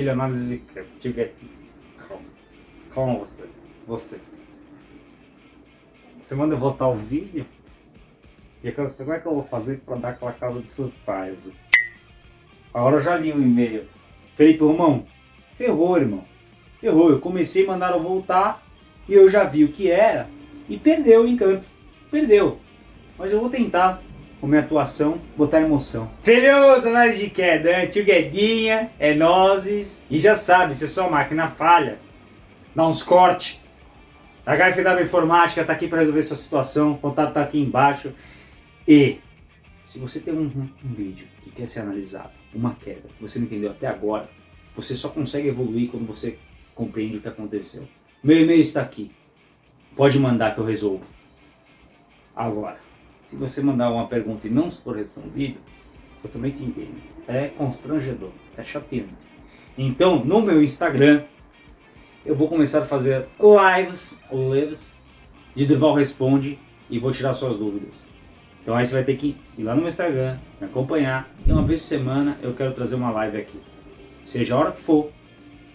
Pilha análise de queda. Tiver. Calma você. Você. Você manda voltar o vídeo? E eu quero como é que eu vou fazer pra dar aquela cara de surpresa. Agora eu já li o e-mail. Felipe Romão, ferrou, irmão. Ferrou. Eu comecei, mandaram voltar e eu já vi o que era e perdeu o encanto. Perdeu. Mas eu vou tentar, com minha atuação, botar emoção. Feliz análise de queda, tio Guedinha, é nozes. E já sabe, se sua máquina falha, dá uns cortes. A HFW Informática está aqui para resolver sua situação, o contato está aqui embaixo. E se você tem um, um vídeo que quer ser analisado, uma queda, que você não entendeu até agora, você só consegue evoluir quando você compreende o que aconteceu. Meu e-mail está aqui. Pode mandar que eu resolvo. Agora, se você mandar uma pergunta e não for respondido, eu também te entendo. É constrangedor, é chateante. Então, no meu Instagram, eu vou começar a fazer lives, lives de Durval Responde e vou tirar suas dúvidas. Então aí você vai ter que ir lá no meu Instagram, me acompanhar e uma vez por semana eu quero trazer uma live aqui. Seja a hora que for,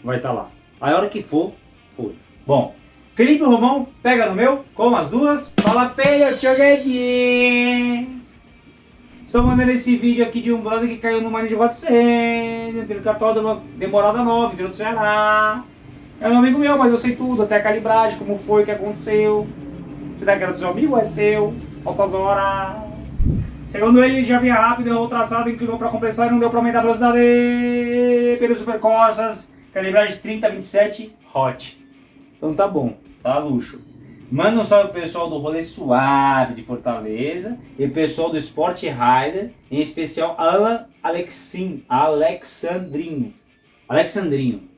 vai estar lá. A hora que for, foi. Bom, Felipe Romão, pega no meu, com as duas, fala peio, joguedinho. Estou mandando esse vídeo aqui de um brother que caiu no Marinho de 400, teve cartódromo demorada 9, interior do Ceará. É um amigo meu, mas eu sei tudo, até a calibragem, como foi, o que aconteceu. Se der que era seu amigo, é seu. Altas horas. Segundo ele, já vinha rápido, errou traçado, inclinou para compensar e não deu para aumentar a velocidade. Pelos supercorsas, calibragem 30, 27, hot. Então tá bom, tá luxo. Manda um salve pro pessoal do Rolê Suave de Fortaleza e pessoal do Sport Rider, em especial Alan Alexin, Alexandrinho. Alexandrinho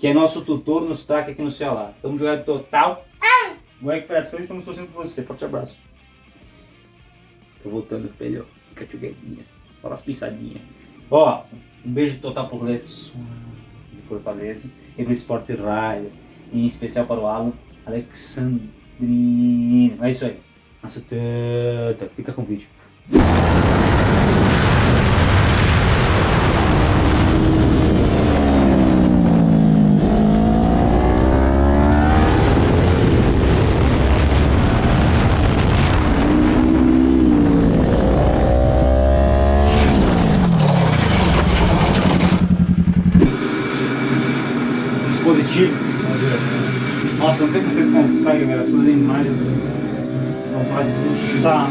que é nosso tutor nos track aqui no Ceará. Estamos jogando total. Ah! Boa recuperação estamos torcendo por você. Forte abraço. Tô voltando, filho. Fica tchuguedinha. Fala as pisadinhas. Ó, um beijo total pro Lesso de Fortaleza e pro Sport Rider. Em especial para o Alan Alexandrino. É isso aí. Nossa. Fica com o vídeo. dispositivo. Nossa, não sei conseguem ver essas imagens. Vontade de tá.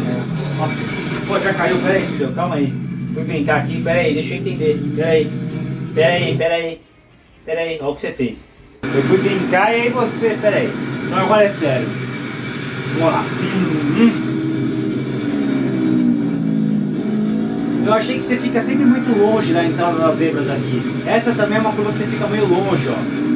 Nossa, pô, já caiu, pera aí, filho, calma aí. Fui brincar aqui, pera aí, deixa eu entender. Pera aí, pera aí, pera aí. Pera aí, olha o que você fez. Eu fui brincar e aí você, pera aí. Então agora é sério. Vamos lá. Eu achei que você fica sempre muito longe da entrada das zebras aqui. Essa também é uma curva que você fica meio longe, ó.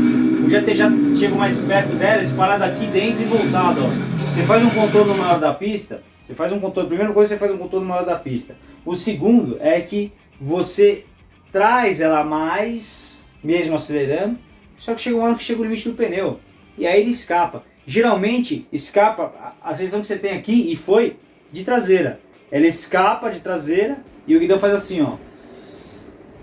Podia ter já chego mais perto dela, parado aqui dentro e voltado, ó. Você faz um contorno maior da pista, você faz um contorno, primeira coisa você faz um contorno maior da pista. O segundo é que você traz ela mais, mesmo acelerando, só que chega uma hora que chega o limite do pneu. E aí ele escapa. Geralmente escapa, a sensação que você tem aqui, e foi, de traseira. Ela escapa de traseira e o guidão faz assim, ó.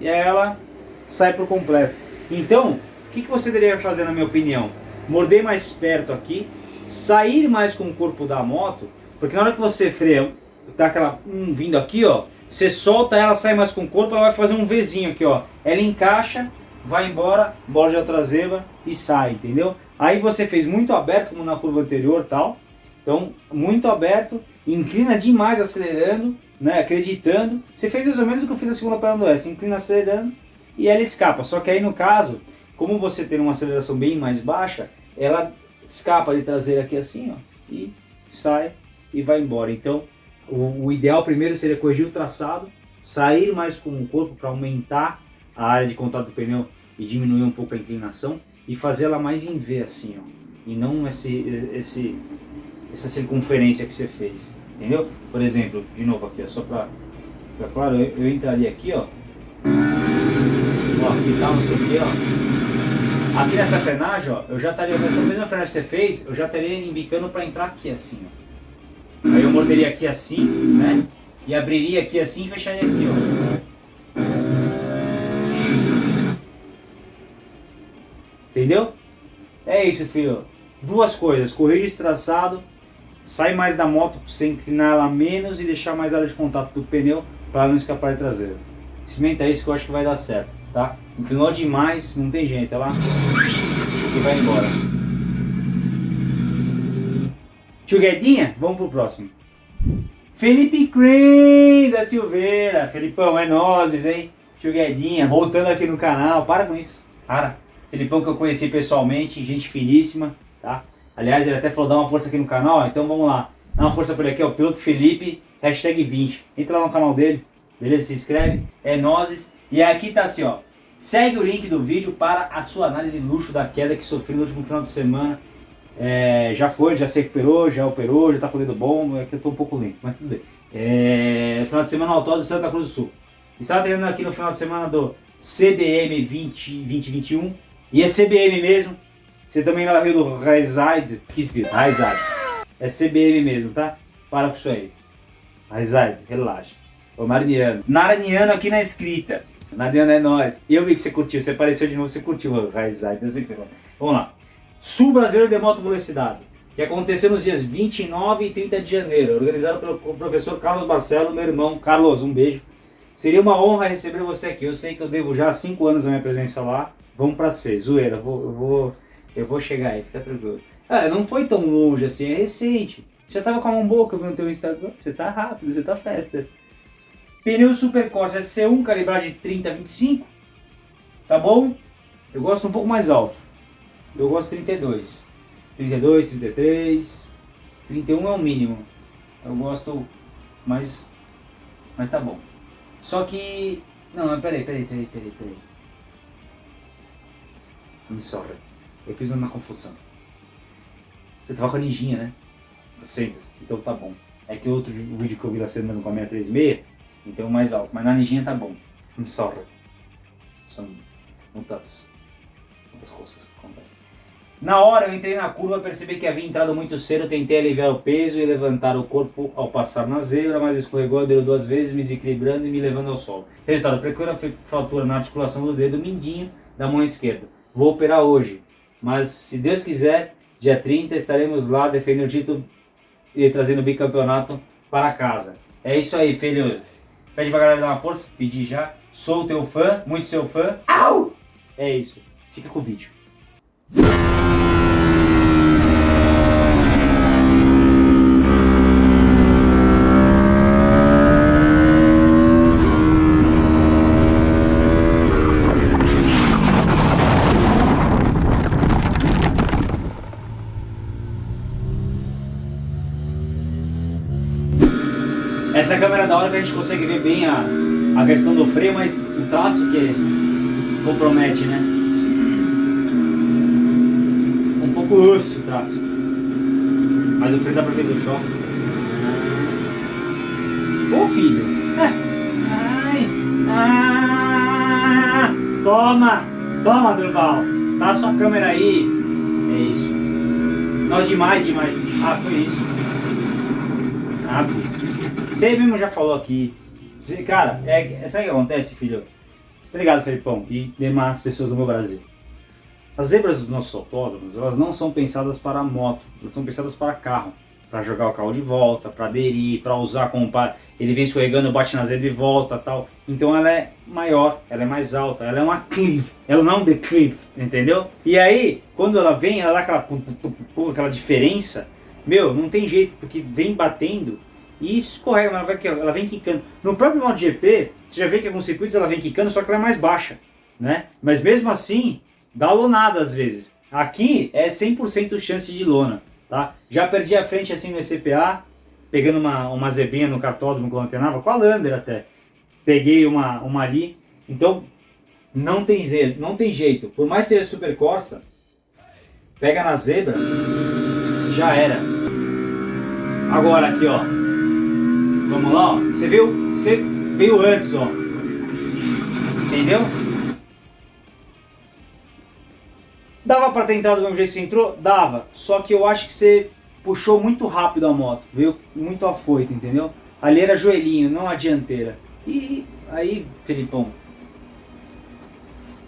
E ela sai por completo. Então, o que, que você deveria fazer na minha opinião? Morder mais perto aqui, sair mais com o corpo da moto, porque na hora que você freia, tá aquela hum, vindo aqui, ó, você solta ela, sai mais com o corpo, ela vai fazer um Vzinho aqui, ó. Ela encaixa, vai embora, borda a traseira e sai, entendeu? Aí você fez muito aberto, como na curva anterior tal. Então, muito aberto, inclina demais acelerando, né, acreditando. Você fez mais ou menos o que eu fiz na segunda perna do S, inclina acelerando e ela escapa. Só que aí no caso, como você tem uma aceleração bem mais baixa, ela escapa de traseira aqui assim, ó, e sai e vai embora. Então, o, o ideal primeiro seria corrigir o traçado, sair mais com o corpo para aumentar a área de contato do pneu e diminuir um pouco a inclinação e fazer ela mais em V assim, ó, e não esse, esse, essa circunferência que você fez, entendeu? Por exemplo, de novo aqui, ó, só para ficar claro, eu, eu entraria aqui, ó, ó, aqui tá, não sei o que, ó, Aqui nessa frenagem, ó, eu já estaria, nessa mesma frenagem que você fez, eu já estaria embicando para entrar aqui assim, ó. Aí eu morderia aqui assim, né? E abriria aqui assim e fecharia aqui, ó. Entendeu? É isso, filho. Duas coisas, corrige traçado, sai mais da moto para você inclinar ela menos e deixar mais área de contato do pneu para não escapar de traseiro. Experimenta isso que eu acho que vai dar certo, tá? Inclinou demais, não tem jeito, ela e vai embora. Tio Guedinha, vamos pro próximo. Felipe Crane da Silveira. Felipão, é nozes, hein? Tio Guedinha, voltando aqui no canal. Para com isso. Para. Felipão que eu conheci pessoalmente, gente finíssima, tá? Aliás, ele até falou, dá uma força aqui no canal, então vamos lá. Dá uma força por aqui, ó, Piloto Felipe, hashtag 20. Entra lá no canal dele, beleza? Se inscreve, é nozes. E aqui tá assim, ó. Segue o link do vídeo para a sua análise luxo da queda que sofreu no último final de semana. É, já foi, já se recuperou, já operou, já tá com o dedo bom, é que eu tô um pouco lento, mas tudo bem. É, final de semana autódromo de Santa Cruz do Sul. Estava treinando aqui no final de semana do CBM 20, 2021 e é CBM mesmo. Você também não viu do Raizide. Que escrito? Raizide. É CBM mesmo, tá? Para com isso aí. Raizide, relaxa. Ô Narniano. Narniano aqui na escrita. Narniano é nós. Eu vi que você curtiu. Você apareceu de novo, você curtiu o Raizide. Eu sei que você Vamos lá. Sul Brasileiro de Moto Velocidade. Que aconteceu nos dias 29 e 30 de janeiro. Organizado pelo professor Carlos Marcelo, meu irmão. Carlos, um beijo. Seria uma honra receber você aqui. Eu sei que eu devo já 5 anos da minha presença lá. Vamos para seis. Zoeira, eu vou, eu vou, eu vou chegar aí, fica tranquilo. Ah, não foi tão longe assim, é recente. Você já tava com a mão boca no teu Instagram. Você tá rápido, você tá festa. Pneu Super Corsa C1, calibragem 30 25. Tá bom? Eu gosto um pouco mais alto. Eu gosto 32. 32, 33. 31 é o mínimo. Eu gosto mais. Mas tá bom. Só que. Não, mas peraí, peraí, peraí, peraí, peraí. I'm sorry. Eu fiz uma confusão. Você tava com a ninjinha, né? 800. Então tá bom. É que outro vídeo que eu vi lá semana com a 636, então mais alto. Mas na ninjinha tá bom. I'm sorry. São muitas, muitas coisas que acontecem. Na hora eu entrei na curva, percebi que havia entrado muito cedo, tentei aliviar o peso e levantar o corpo ao passar na zebra, mas escorregou, deu duas vezes, me desequilibrando e me levando ao solo. Resultado, pequena fratura na articulação do dedo mindinho da mão esquerda. Vou operar hoje, mas se Deus quiser, dia 30 estaremos lá defendendo o título e trazendo o bicampeonato para casa. É isso aí, filho. Pede pra galera dar uma força, pedir já. Sou teu fã, muito seu fã. Au! É isso. Fica com o vídeo. Essa câmera da hora que a gente consegue ver bem a, a questão do freio, mas o traço que compromete, né? Um pouco osso o traço. Mas o freio dá pra ver do choque. Ô filho! Ai! Ah! Toma! Toma, Durval! Tá a sua câmera aí! É isso. Nós demais, demais. Ah, foi isso. Ah. Você mesmo já falou aqui. Cara, é, sabe o que acontece, filho? Você tá ligado, Felipão? E demais pessoas do meu Brasil. As zebras dos nossos autódromos, elas não são pensadas para moto, elas são pensadas para carro. Para jogar o carro de volta, para aderir, para usar como. Ele vem escorregando, bate na zebra e volta tal. Então ela é maior, ela é mais alta, ela é uma clive, ela não é um declive, entendeu? E aí, quando ela vem, ela dá aquela, aquela diferença, meu, não tem jeito, porque vem batendo e escorrega, ela, vai, ela vem quicando. No próprio MotoGP, você já vê que alguns circuitos ela vem quicando, só que ela é mais baixa. Né? Mas mesmo assim, dá lonada às vezes. Aqui é 100% chance de lona. Tá? Já perdi a frente assim no ECPA, pegando uma, uma zebinha no cartódromo quando antenava, com a Lander até. Peguei uma, uma ali. Então, não tem, jeito, não tem jeito. Por mais que seja super Corsa, pega na zebra, já era. Agora aqui, ó. Vamos lá, ó. Você viu? Você veio antes, ó. Entendeu? Dava pra ter entrado do mesmo jeito que você entrou? Dava. Só que eu acho que você puxou muito rápido a moto. Veio muito afoito, entendeu? Ali era joelhinho, não a dianteira. E aí, Felipão.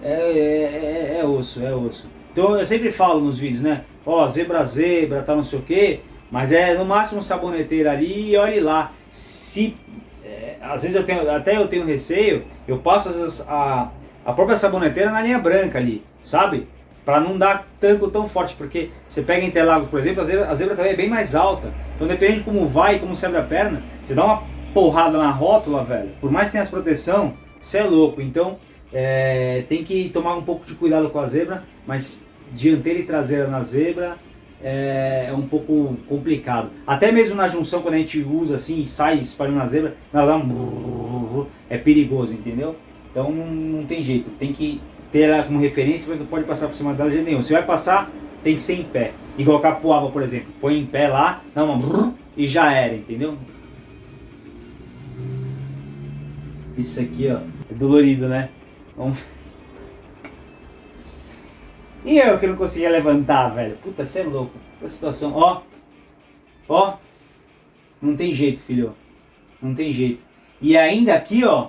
É, é, é, é osso, é osso. Então eu sempre falo nos vídeos, né? Ó, zebra zebra, tá não sei o quê. Mas é no máximo saboneteira ali e olhe lá. Se é, às vezes eu tenho, até eu tenho receio, eu passo às vezes a, a própria saboneteira na linha branca ali, sabe? Para não dar tanco tão forte, porque você pega Interlagos, por exemplo, a zebra, a zebra também é bem mais alta. Então depende de como vai, como abre a perna, você dá uma porrada na rótula, velho. Por mais que tenha as proteção, você é louco. Então é, tem que tomar um pouco de cuidado com a zebra, mas dianteira e traseira na zebra é, é, um pouco complicado. Até mesmo na junção, quando a gente usa assim e sai espalhando na zebra, ela dá um... é perigoso, entendeu? Então não, não tem jeito, tem que ter ela como referência, mas não pode passar por cima dela de nenhum. Se vai passar, tem que ser em pé. Igual capoaba, por exemplo. Põe em pé lá, dá uma e já era, entendeu? Isso aqui, ó, é dolorido, né? Vamos... E eu que não conseguia levantar, velho. Puta, você é louco. A situação, ó. Ó. Não tem jeito, filho. Não tem jeito. E ainda aqui, ó.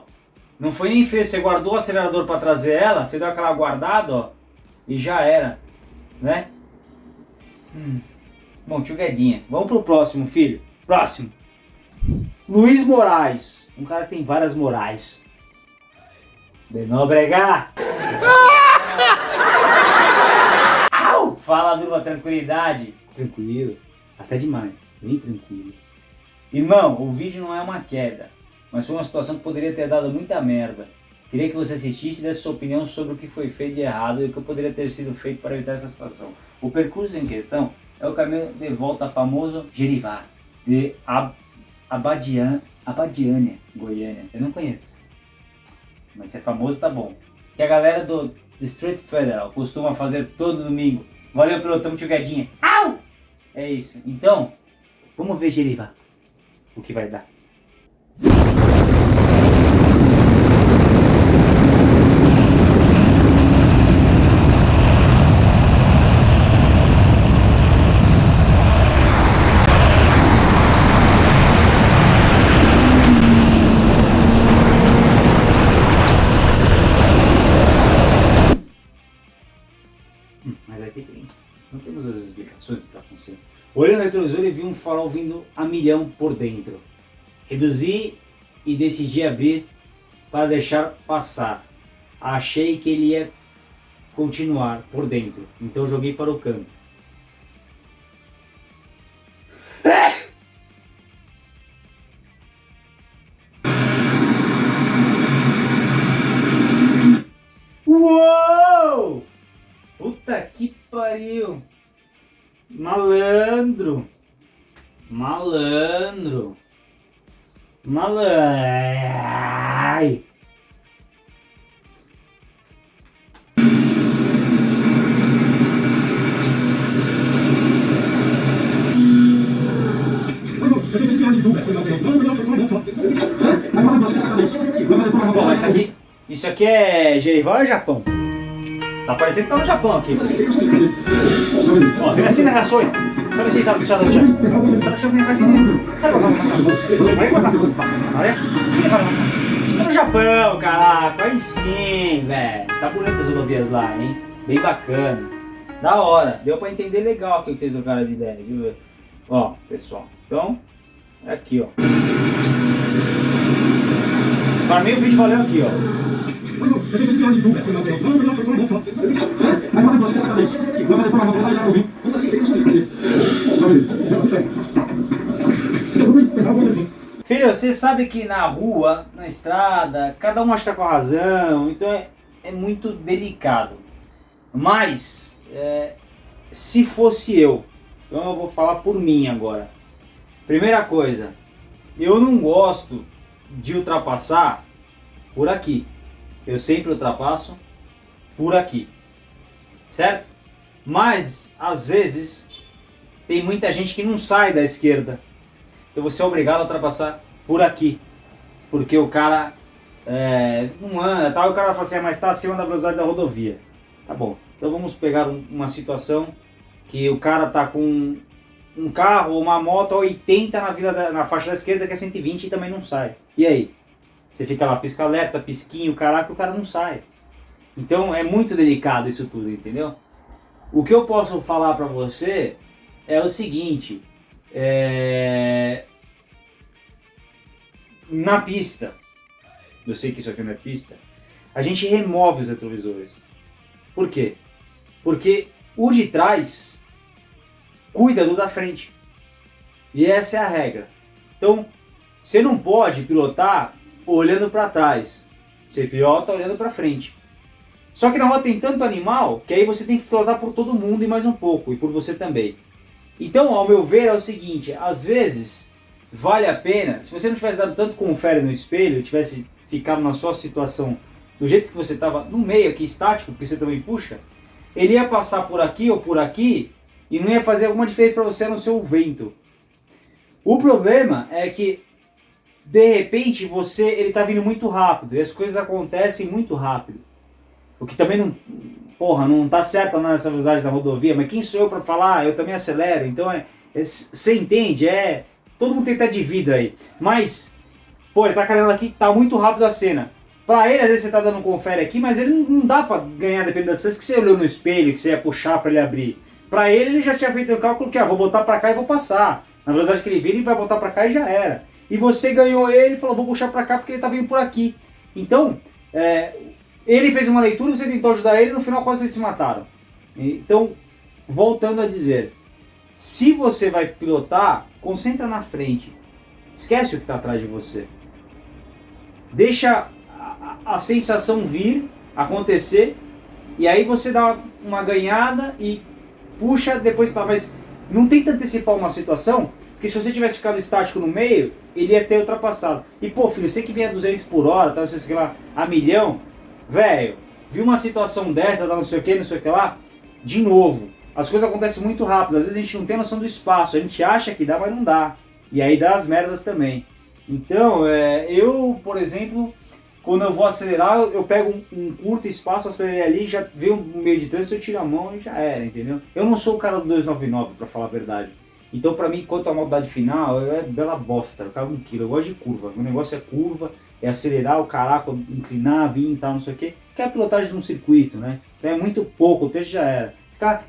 Não foi nem feio. Você guardou o acelerador pra trazer ela. Você deu aquela guardada, ó. E já era. Né? Hum. Bom, tio Guedinha. Vamos pro próximo, filho. Próximo. Luiz Moraes. Um cara que tem várias morais. De não bregar. Fala numa tranquilidade. Tranquilo. Até demais. Bem tranquilo. Irmão, o vídeo não é uma queda. Mas foi uma situação que poderia ter dado muita merda. Queria que você assistisse e desse sua opinião sobre o que foi feito de errado e o que poderia ter sido feito para evitar essa situação. O percurso em questão é o caminho de volta famoso Jerivá, de Ab Abadian, Abadiânia, Goiânia. Eu não conheço. Mas se é famoso, tá bom. Que a galera do District Federal costuma fazer todo domingo Valeu, pelotão, tio Guedinha. Au! É isso. Então, vamos ver Jeriva. O que vai dar. Olhando no retrovisor e vi um farol vindo a milhão por dentro. Reduzi e decidi abrir para deixar passar. Achei que ele ia continuar por dentro, então joguei para o canto. Malandro. Bom, isso aqui, isso aqui é Gerival ou Japão? Tá parecendo que tá no Japão aqui. Ó, vem assim na rações. Sabe se tá puxando já? Tá deixando que assim. Sabe qual é a maçã? Vai botar tudo pra olha. Sim, vai maçã. Tá no Japão, caraca. Aí sim, velho. Tá bonito as rodovias lá, hein? Bem bacana. Da hora. Deu pra entender legal aqui o que eles trocaram de ideia, viu? Ó, pessoal. Então, é aqui, ó. Para mim o vídeo valeu aqui, ó. Filho, você sabe que na rua, na estrada, cada um acha com a razão, então é, é muito delicado. Mas, é, se fosse eu, então eu vou falar por mim agora. Primeira coisa, eu não gosto de ultrapassar por aqui eu sempre ultrapasso por aqui, certo? Mas, às vezes, tem muita gente que não sai da esquerda. Então você é obrigado a ultrapassar por aqui. Porque o cara é, não anda, tal, o cara fala assim, ah, mas está acima da velocidade da rodovia. Tá bom, então vamos pegar um, uma situação que o cara tá com um carro ou uma moto a 80 na, vida da, na faixa da esquerda que é 120 e também não sai. E aí? Você fica lá, pisca alerta, pisquinho, caraca, o cara não sai. Então é muito delicado isso tudo, entendeu? O que eu posso falar para você é o seguinte, é... na pista, eu sei que isso aqui não é pista, a gente remove os retrovisores. Por quê? Porque o de trás cuida do da frente. E essa é a regra. Então, você não pode pilotar olhando para trás. Você pilota olhando para frente. Só que na rua tem tanto animal que aí você tem que pilotar por todo mundo e mais um pouco, e por você também. Então, ao meu ver, é o seguinte, às vezes vale a pena, se você não tivesse dado tanto confere no espelho, tivesse ficado na sua situação do jeito que você estava no meio aqui, estático, porque você também puxa, ele ia passar por aqui ou por aqui e não ia fazer alguma diferença para você no seu vento. O problema é que de repente você ele está vindo muito rápido e as coisas acontecem muito rápido. O que também não, porra, não tá certo nessa velocidade da rodovia, mas quem sou eu para falar? Eu também acelero. Então é, é, você entende? É, todo mundo tem que estar de vida aí. Mas, pô, ele tá carregando aqui, tá muito rápido a cena. Pra ele, às vezes você tá dando um confere aqui, mas ele não, não dá pra ganhar dependendo da distância que você olhou no espelho, que você ia puxar pra ele abrir. Pra ele, ele já tinha feito o cálculo que, ah, vou botar pra cá e vou passar. Na velocidade que ele vira, ele vai botar pra cá e já era. E você ganhou ele e falou, vou puxar pra cá porque ele tá vindo por aqui. Então, é, ele fez uma leitura, você tentou ajudar ele no final quase vocês se mataram. Então, voltando a dizer, se você vai pilotar, concentra na frente. Esquece o que está atrás de você. Deixa a, a, a, sensação vir, acontecer, e aí você dá uma ganhada e puxa, depois tá, mas não tenta antecipar uma situação, porque se você tivesse ficado estático no meio, ele ia ter ultrapassado. E pô, filho, você que vem a 200 por hora, tá, você sei lá, a milhão, velho, viu uma situação dessa, não sei o que, não sei o que lá, de novo, as coisas acontecem muito rápido, às vezes a gente não tem noção do espaço, a gente acha que dá, mas não dá. E aí dá as merdas também. Então, é, eu, por exemplo, quando eu vou acelerar, eu pego um, um curto espaço, acelerei ali, já vê um meio de trânsito, eu tiro a mão e já era, entendeu? Eu não sou o cara do 299, para falar a verdade. Então, para mim, quanto à maldade final, é bela bosta, eu cago um quilo, eu gosto de curva, o negócio é curva, é acelerar o caraca, inclinar, vir e tal, não sei o que, que é a pilotagem num circuito, né? Então é muito pouco, o texto já era. Ficar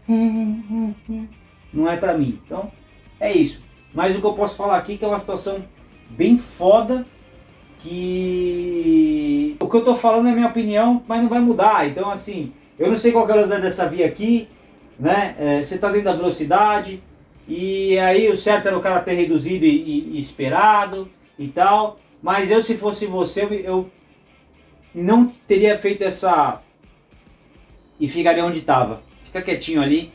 não é pra mim. Então, é isso. Mas o que eu posso falar aqui é que é uma situação bem foda que... O que eu tô falando é minha opinião, mas não vai mudar. Então, assim, eu não sei qual é a velocidade dessa via aqui, né? É, você tá dentro da velocidade, e aí o certo era o cara ter reduzido e, e, e esperado e tal. Mas eu, se fosse você, eu não teria feito essa... E ficaria onde estava. Fica quietinho ali,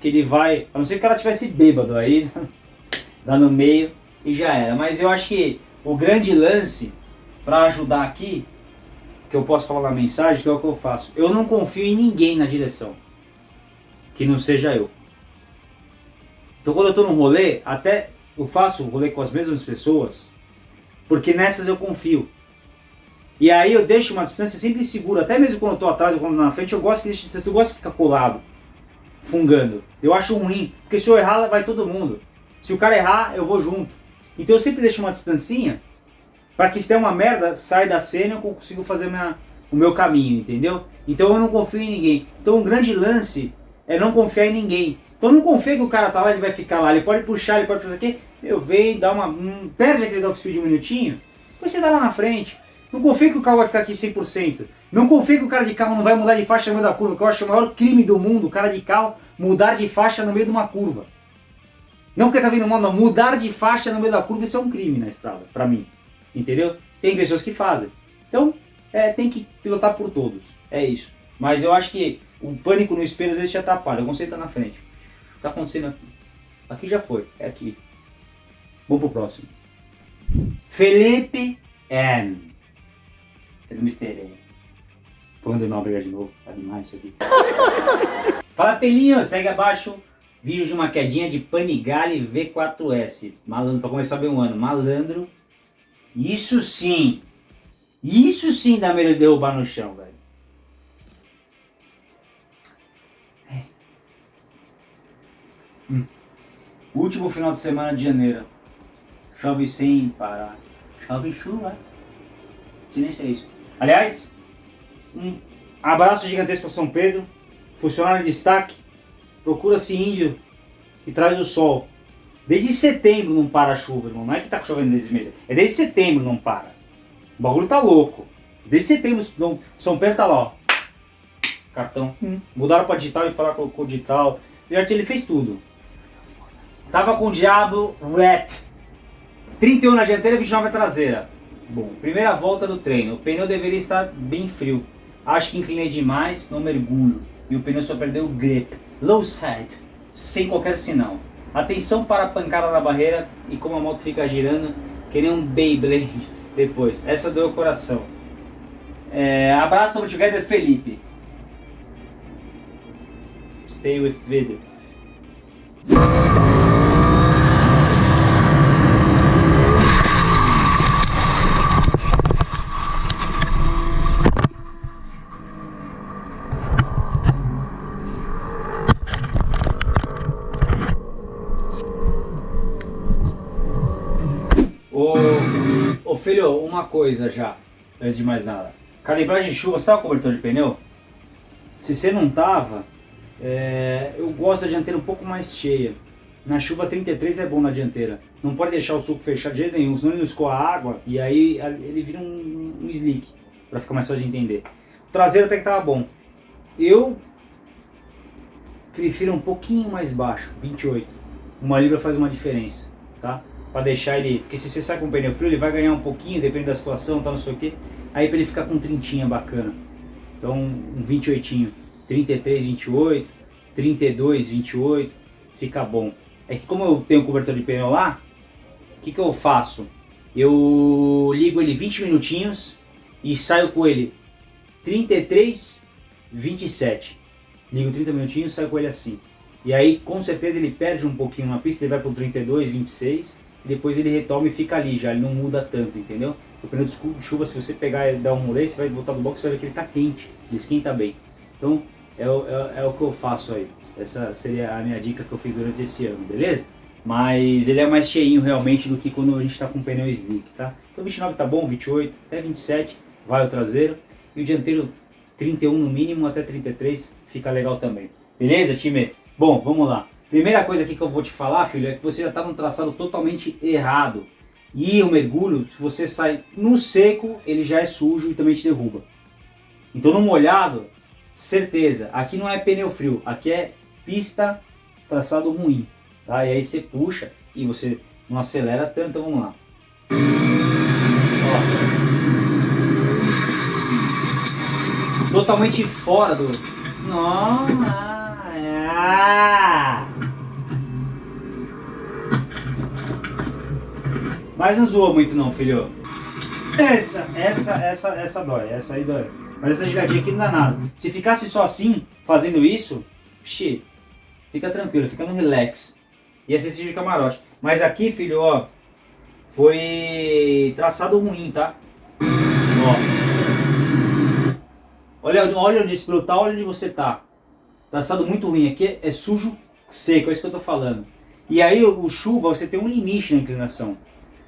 que ele vai... A não ser que o cara tivesse bêbado aí, dá no meio e já era. Mas eu acho que o grande lance para ajudar aqui, que eu posso falar na mensagem, que é o que eu faço. Eu não confio em ninguém na direção, que não seja eu. Então quando eu estou num rolê, até eu faço o rolê com as mesmas pessoas, porque nessas eu confio. E aí eu deixo uma distância sempre segura, até mesmo quando eu estou atrás ou quando na frente, eu gosto que deixe distância, eu gosto de ficar colado, fungando. Eu acho ruim, porque se eu errar, vai todo mundo. Se o cara errar, eu vou junto. Então eu sempre deixo uma distancinha, para que se der uma merda, sai da cena e eu consigo fazer minha, o meu caminho, entendeu? Então eu não confio em ninguém. Então um grande lance é não confiar em ninguém. Então não confia que o cara tá lá, ele vai ficar lá, ele pode puxar, ele pode fazer o quê? Eu venho, dá uma. Um, perde aquele top speed um minutinho, depois você dá lá na frente. Não confia que o carro vai ficar aqui 100%. Não confia que o cara de carro não vai mudar de faixa no meio da curva, que eu acho o maior crime do mundo, o cara de carro mudar de faixa no meio de uma curva. Não porque tá vindo mal, não. Mudar de faixa no meio da curva, isso é um crime na estrada, pra mim. Entendeu? Tem pessoas que fazem. Então, é, tem que pilotar por todos. É isso. Mas eu acho que o pânico no espelho às vezes te atrapalha. O conceito tá na frente. Tá acontecendo aqui? Aqui já foi. É aqui. Vamos pro próximo. Felipe M. É do Mr. E. Quando não brigar de novo, tá demais isso aqui. Fala pelinho, segue abaixo. Vídeo de uma quedinha de Panigale V4S. Malandro, pra começar bem o ano. Malandro. Isso sim. Isso sim dá medo de derrubar no chão, velho. É. Hum. Último final de semana de janeiro. Chove sem parar. Chove chuva. Silêncio é isso. Aliás, um abraço gigantesco para São Pedro. Funcionário de destaque. procura-se índio que traz o sol. Desde setembro não para a chuva, irmão. Não é que tá chovendo desde meses. É desde setembro não para. O bagulho tá louco. Desde setembro, não, São Pedro tá lá, ó. Cartão. Hum. Mudaram pra digital e falaram colocou digital. Ele fez tudo. Tava com o Diablo Red. 31 na dianteira, 29 na traseira. Bom, primeira volta do treino. O pneu deveria estar bem frio. Acho que inclinei demais no mergulho. E o pneu só perdeu o grip. Low side. Sem qualquer sinal. Atenção para a pancada na barreira e como a moto fica girando, que nem um Beyblade depois. Essa deu o coração. É, abraço together, Felipe. Stay with video. filho, uma coisa já, antes de mais nada. Calibragem de chuva, você tava com cobertor de pneu? Se você não tava, é, eu gosto da dianteira um pouco mais cheia. Na chuva 33 é bom na dianteira. Não pode deixar o suco fechado de jeito nenhum, senão ele não escoa água e aí ele vira um, um slick, para ficar mais fácil de entender. O traseiro até que tava bom. Eu prefiro um pouquinho mais baixo, 28. Uma libra faz uma diferença, tá? Para deixar ele, porque se você sai com o pneu frio ele vai ganhar um pouquinho, depende da situação, tá, não sei o que, aí para ele ficar com trintinha bacana. Então um 28, 33, 28, 32, 28, fica bom. É que como eu tenho cobertor de pneu lá, o que, que eu faço? Eu ligo ele 20 minutinhos e saio com ele 33, 27. Ligo 30 minutinhos e saio com ele assim. E aí com certeza ele perde um pouquinho na pista, ele vai para o 32, 26 depois ele retoma e fica ali já, ele não muda tanto, entendeu? O pneu de chuva, se você pegar e dar um murei, você vai voltar do box e vai ver que ele está quente, ele esquenta bem. Então, é, é, é, o que eu faço aí. Essa seria a minha dica que eu fiz durante esse ano, beleza? Mas ele é mais cheinho realmente do que quando a gente está com pneu slick, tá? Então 29 tá bom, 28, até 27 vai o traseiro. E o dianteiro 31 no mínimo, até 33 fica legal também. Beleza, time? Bom, vamos lá. Primeira coisa aqui que eu vou te falar, filho, é que você já está num traçado totalmente errado. E o mergulho, se você sai no seco, ele já é sujo e também te derruba. Então no molhado, certeza, aqui não é pneu frio, aqui é pista traçado ruim. Tá? E aí você puxa e você não acelera tanto, vamos lá. Ó. Totalmente fora do... Nossa! Mas não zoa muito não, filho. Essa, essa, essa, essa dói. Essa aí dói. Mas essa giradinha aqui não dá nada. Se ficasse só assim, fazendo isso, xê, fica tranquilo, fica no relax. E assistir de camarote. Mas aqui, filho, ó, foi traçado ruim, tá? Ó. Olha, olha onde esse tá, olha onde você tá. Traçado muito ruim. Aqui é sujo seco, é isso que eu tô falando. E aí o chuva, você tem um limite na inclinação.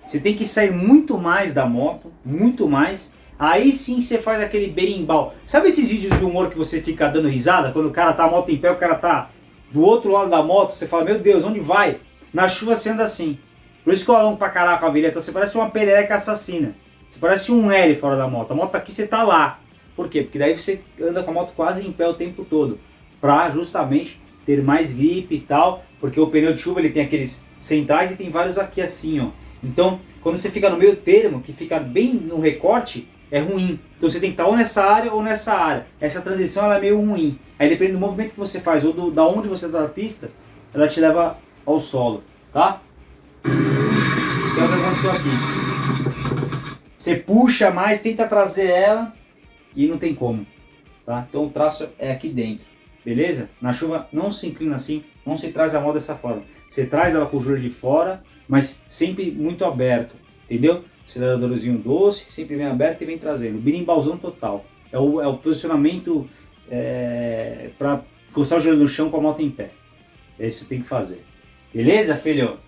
Você tem que sair muito mais da moto, muito mais. Aí sim você faz aquele berimbau. Sabe esses vídeos de humor que você fica dando risada? Quando o cara tá a moto em pé, o cara tá do outro lado da moto, você fala, meu Deus, onde vai? Na chuva você anda assim. Por isso que eu alongo pra caraca a vireta. Você parece uma perereca assassina. Você parece um L fora da moto. A moto tá aqui, você tá lá. Por quê? Porque daí você anda com a moto quase em pé o tempo todo para justamente ter mais gripe e tal, porque o pneu de chuva ele tem aqueles centrais e tem vários aqui assim, ó. Então, quando você fica no meio termo, que fica bem no recorte, é ruim. Então você tem que estar ou nessa área ou nessa área. Essa transição é meio ruim. Aí depende do movimento que você faz ou do, da onde você está na pista, ela te leva ao solo, tá? É o que aconteceu aqui. Você puxa mais, tenta trazer ela e não tem como, tá? Então o traço é aqui dentro beleza? Na chuva não se inclina assim, não se traz a moto dessa forma. Você traz ela com o joelho de fora, mas sempre muito aberto, entendeu? Aceleradorzinho doce, sempre vem aberto e vem trazendo. Birimbauzão total. É o, é o posicionamento é, para encostar o joelho no chão com a moto em pé. É isso que tem que fazer. Beleza, filho?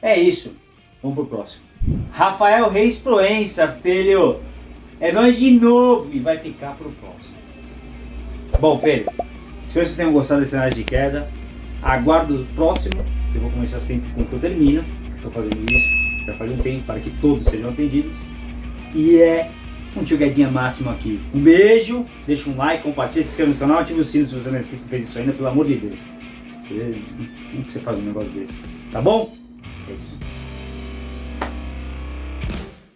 É isso. Vamos pro próximo. Rafael Reis Proença, filho. É nós de novo e vai ficar pro próximo. Bom, filho. Espero que vocês tenham gostado desse cenário de queda. Aguardo o próximo, que eu vou começar sempre com o que eu termino. Estou fazendo isso já faz um tempo para que todos sejam atendidos. E é um tio Guedinha máximo aqui. Um beijo, deixa um like, compartilha, se inscreve no canal, ativa o sino se você não é inscrito e fez isso ainda, pelo amor de Deus. Você, como que você faz um negócio desse? Tá bom? É isso.